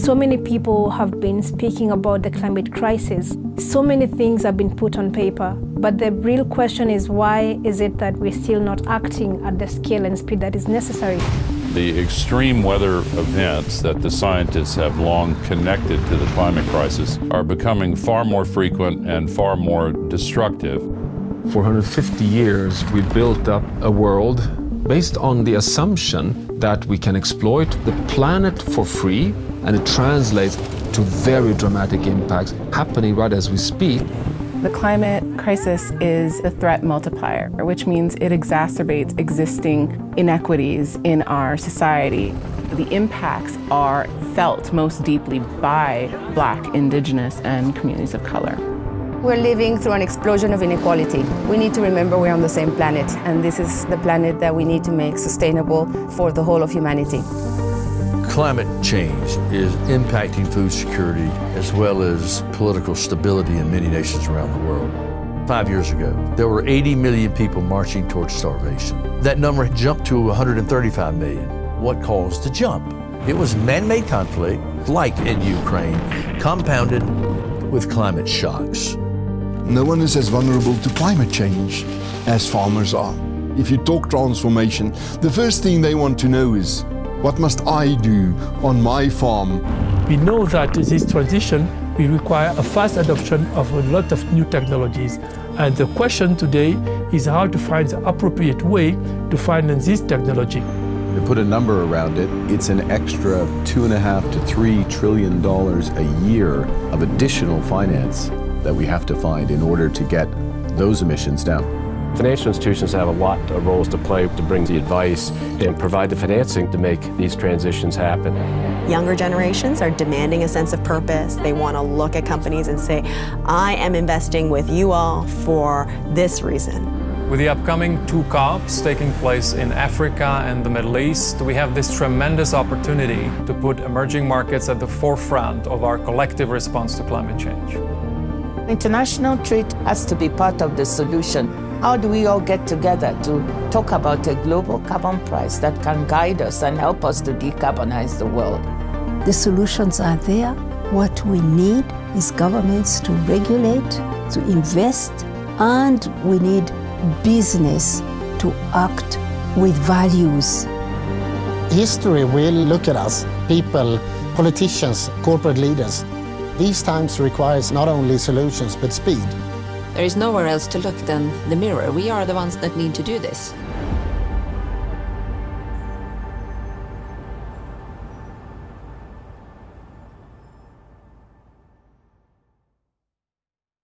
So many people have been speaking about the climate crisis. So many things have been put on paper, but the real question is why is it that we're still not acting at the scale and speed that is necessary? The extreme weather events that the scientists have long connected to the climate crisis are becoming far more frequent and far more destructive. For 150 years, we built up a world based on the assumption that we can exploit the planet for free and it translates to very dramatic impacts happening right as we speak. The climate crisis is a threat multiplier, which means it exacerbates existing inequities in our society. The impacts are felt most deeply by Black, Indigenous, and communities of color. We're living through an explosion of inequality. We need to remember we're on the same planet, and this is the planet that we need to make sustainable for the whole of humanity. Climate change is impacting food security as well as political stability in many nations around the world. Five years ago, there were 80 million people marching towards starvation. That number jumped to 135 million. What caused the jump? It was man-made conflict, like in Ukraine, compounded with climate shocks. No one is as vulnerable to climate change as farmers are. If you talk transformation, the first thing they want to know is, what must I do on my farm? We know that this transition will require a fast adoption of a lot of new technologies. And the question today is how to find the appropriate way to finance this technology. To put a number around it, it's an extra two and a half to three trillion dollars a year of additional finance that we have to find in order to get those emissions down. Financial institutions have a lot of roles to play to bring the advice and provide the financing to make these transitions happen. Younger generations are demanding a sense of purpose. They want to look at companies and say, I am investing with you all for this reason. With the upcoming two COPs taking place in Africa and the Middle East, we have this tremendous opportunity to put emerging markets at the forefront of our collective response to climate change. International trade has to be part of the solution. How do we all get together to talk about a global carbon price that can guide us and help us to decarbonize the world? The solutions are there. What we need is governments to regulate, to invest, and we need business to act with values. History will look at us, people, politicians, corporate leaders, these times requires not only solutions, but speed. There is nowhere else to look than the mirror. We are the ones that need to do this.